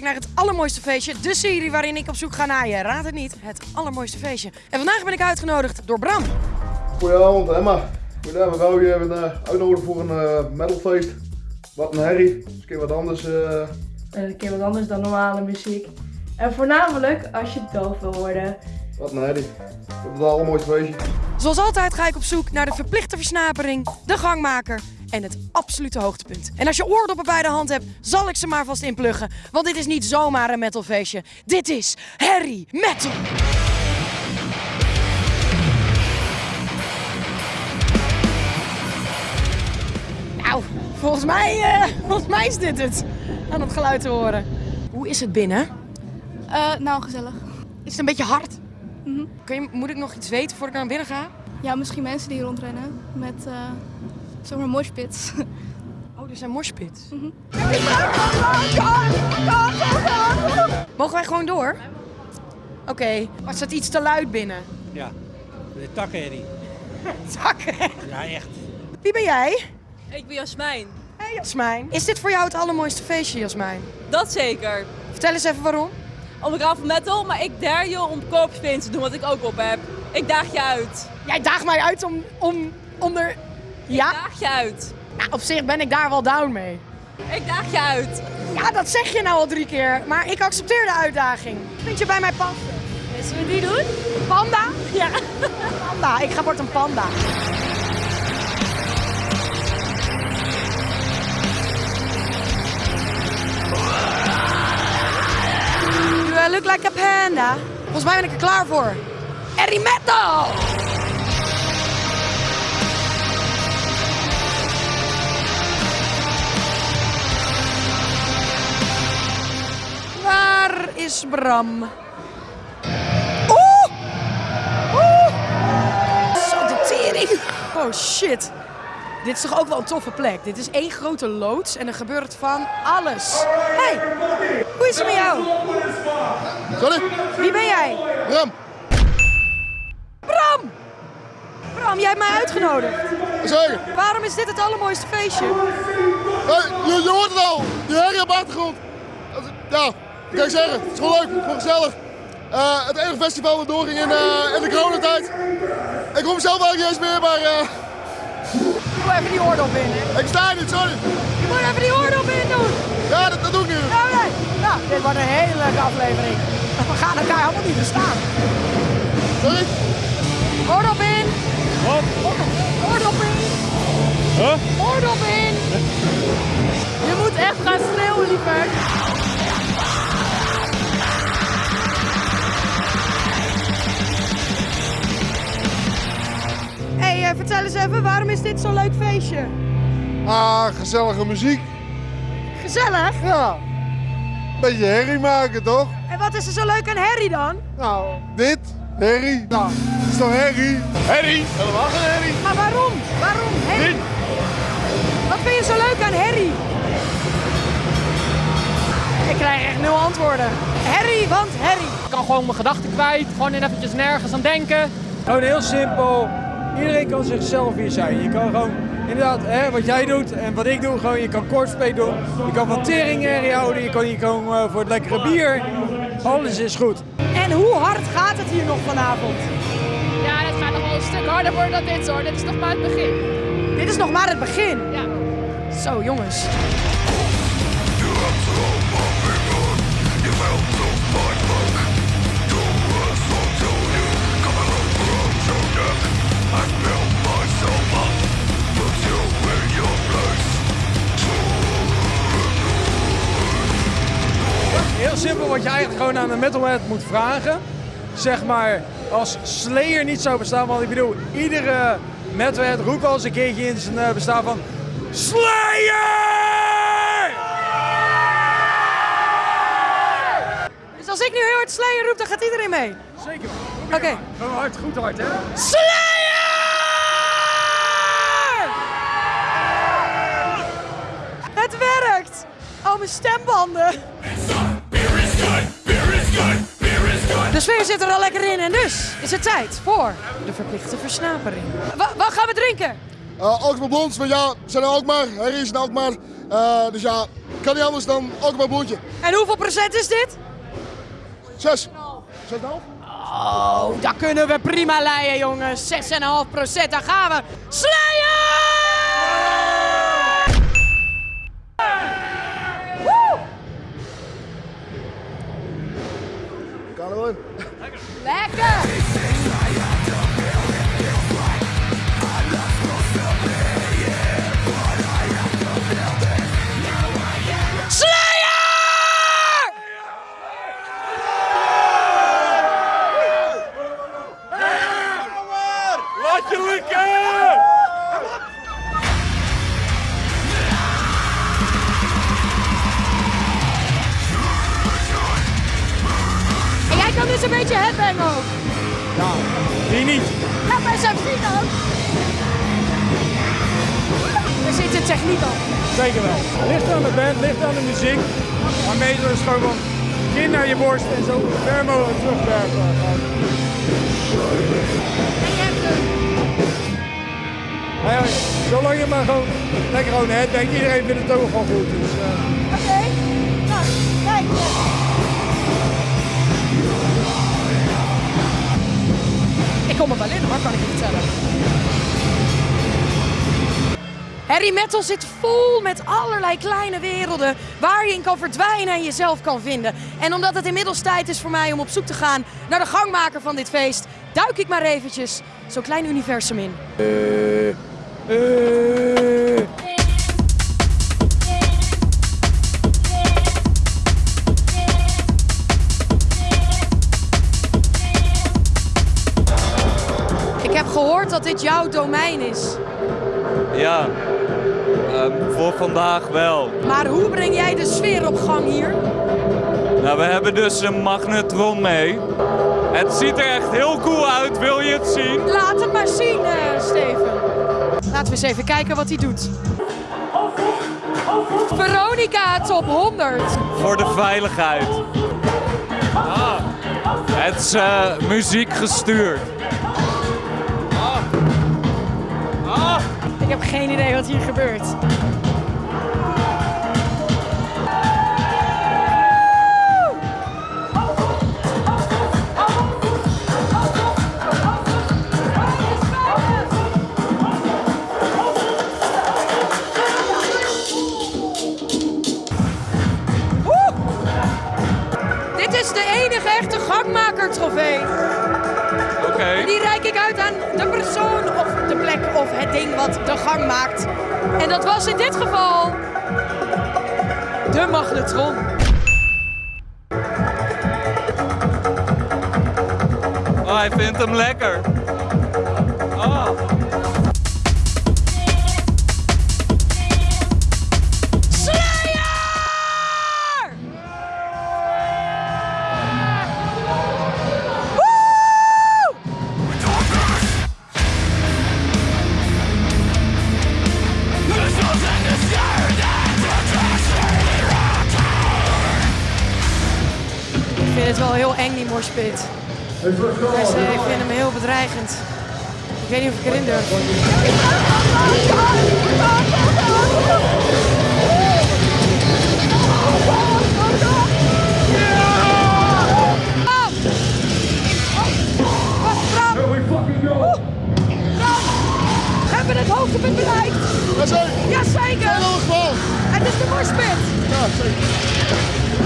kijkt naar het allermooiste feestje. De serie waarin ik op zoek ga naar je. Raad het niet, het allermooiste feestje. En vandaag ben ik uitgenodigd door Bram. Goedenavond Emma. Goedenavond, we wou je even eh, uitnodigen voor een eh, metalfeest. Wat een herrie. Dat is een keer wat anders. eh. En een keer wat anders dan normale muziek. En voornamelijk als je doof wil worden. wat een herrie. Op het allermooiste feestje. Zoals altijd ga ik op zoek naar de verplichte versnapering, de gangmaker en het absolute hoogtepunt. En als je oordoppen bij de hand hebt, zal ik ze maar vast inpluggen. Want dit is niet zomaar een metalfeestje. Dit is Harry Metal. Nou, volgens mij, eh, volgens mij is dit het. Aan het geluid te horen. Hoe is het binnen? Eh, nou, gezellig. Is het een beetje hard? Kun je, moet ik nog iets weten voordat ik naar binnen ga? Ja, misschien mensen die hier rondrennen met zomaar moshpits. Oh, er zijn moshpits. Mhm. Mogen wij gewoon door? Oké, maar staat iets te luid binnen. Ja, de takkenherrie. Zakken. Ja, echt. Wie ben jij? Ik ben Jasmijn. Hey Jasmijn. Is dit voor jou het allermooiste feestje, Jasmijn? Dat zeker. Vertel eens even waarom. Om ik hou van metal, maar ik dare je om korpspin te doen wat ik ook op heb. Ik daag je uit. Jij daagt mij uit om, om, om er... Ja? Ik daag je uit. Nou, op zich ben ik daar wel down mee. Ik daag je uit. Ja, dat zeg je nou al drie keer. Maar ik accepteer de uitdaging. Vind je bij mij passen? Zullen we die doen? Panda? Ja. Panda. Ik ga wordt een panda. I look like a panda? Volgens mij ben ik er klaar voor. Harry is Bram? Oeh! Oeh! Zo de tering. Oh shit. Dit is toch ook wel een toffe plek. Dit is één grote loods en er gebeurt van alles. Hey, hoe is het met jou? Sorry? Wie ben jij? Bram, Bram! Bram, jij hebt mij uitgenodigd. zeker. Waarom is dit het allermooiste feestje? Hey, je, je hoort het al. Die herrie op de achtergrond. Ja, kan ik zeggen? Het is gewoon leuk, gewoon gezellig. Eh, het enige festival dat doorging in, eh, in de coronatijd. Ik kom zelf eigenlijk niet eens meer, maar eh, Ik moet even die oordop in. hè. ik sta niet, sorry. Je moet even die oordop in doen. Ja, dat, dat doe ik nu. Nou, nee. Nou, dit wordt een hele leuke aflevering. We gaan elkaar helemaal niet verstaan. Sorry? Oordop in. Wat? Oordop in. Huh? Oordop in. Je moet echt gaan schreeuwen, lieverd. Eens even, waarom is dit zo'n leuk feestje? Ah, gezellige muziek. Gezellig. Ja. Beetje herrie maken, toch? En wat is er zo leuk aan Harry dan? Nou, dit, herrie. Nou, het is toch herrie? Herrie? Helemaal geen herrie. Maar waarom? Waarom Harry? Wat vind je zo leuk aan Harry? Ik krijg echt nul antwoorden. Harry, want Harry. Ik kan gewoon mijn gedachten kwijt, gewoon in eventjes nergens aan denken. Gewoon heel simpel. Iedereen kan zichzelf hier zijn. Je kan gewoon, inderdaad, hè, wat jij doet en wat ik doe, gewoon, je kan kortspelen doen. Je kan van teringherrie houden, je kan hier komen eh, voor het lekkere bier. Alles is goed. En hoe hard gaat het hier nog vanavond? Ja, het gaat nog wel een stuk harder worden dan dit hoor. Dit is nog maar het begin. Dit is nog maar het begin. Ja. Zo, jongens. Eigenlijk gewoon aan een metalhead moet vragen. Zeg maar, als Slayer niet zou bestaan, want ik bedoel, iedere metalhead roept al eens een keertje in zijn eh, bestaan van Slayer! Dus als ik nu heel hard Slayer roep, dan gaat iedereen mee. Zeker. Oké. Gewoon hard, goed hard, hè? Slayer! Het werkt! Oh, mijn stembanden. De sfeer zit er al lekker in en dus is het tijd voor de verplichte versnapering. Wa- wat gaan we drinken? Uh, Alkmaar Blond, maar ja, we zijn in Alkmaar. Harry is in Alkmaar. Uh, dus ja, kan niet anders dan Alkmaar Blondje. En hoeveel procent is dit? Zes. Zes en half? Oh, daar kunnen we prima leiden, jongens. 6,5 procent, daar gaan we. Slayer! Kan er wel in. Lekker! Een beetje headbang ook. Ja, die niet. Ja, bij zijn vriend ook. Er zit een techniek op. Zeker wel. Ligt aan de band, ligt aan de muziek. Maar meestal is gewoon van kin naar je borst en zo ver mogelijk terugwerken. Nou ja, zolang je maar gewoon lekker gewoon het denkt, iedereen vindt het ook gewoon goed. Dus, eh, kom er wel in hoor, kan ik je vertellen. Harry Metal zit vol met allerlei kleine werelden waar je in kan verdwijnen en jezelf kan vinden. En omdat het inmiddels tijd is voor mij om op zoek te gaan naar de gangmaker van dit feest, duik ik maar eventjes zo'n klein universum in. Ik vandaag wel. Maar hoe breng jij de sfeer op gang hier? Nou, we hebben dus een magnetron mee. Het ziet er echt heel cool uit, wil je het zien? Laat het maar zien, eh, Steven. Laten we eens even kijken wat hij doet. Veronica top 100. Voor de veiligheid. Ah, het is eh, muziek gestuurd. Ah, Ik heb geen idee wat hier gebeurt. Wat de gang maakt. En dat was in dit geval de magnetron. Oh, hij vindt hem lekker. Het wel heel eng, die morspit. Dus, eh, ik vind hem heel bedreigend. Ik weet niet of ik erin durf. Hebben we het hoogtepunt bereikt? Jazeker. Jazeker! In elk geval. Het is de morspit! Ja, zeker.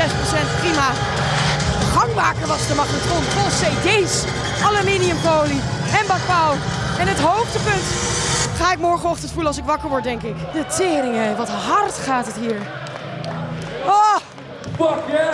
6%. Prima. De was de magnetron vol cd's, aluminiumfolie en bakpauw. En het hoogtepunt ga ik morgenochtend voelen als ik wakker word, denk ik. De teringen, wat hard gaat het hier. Oh! Slayer!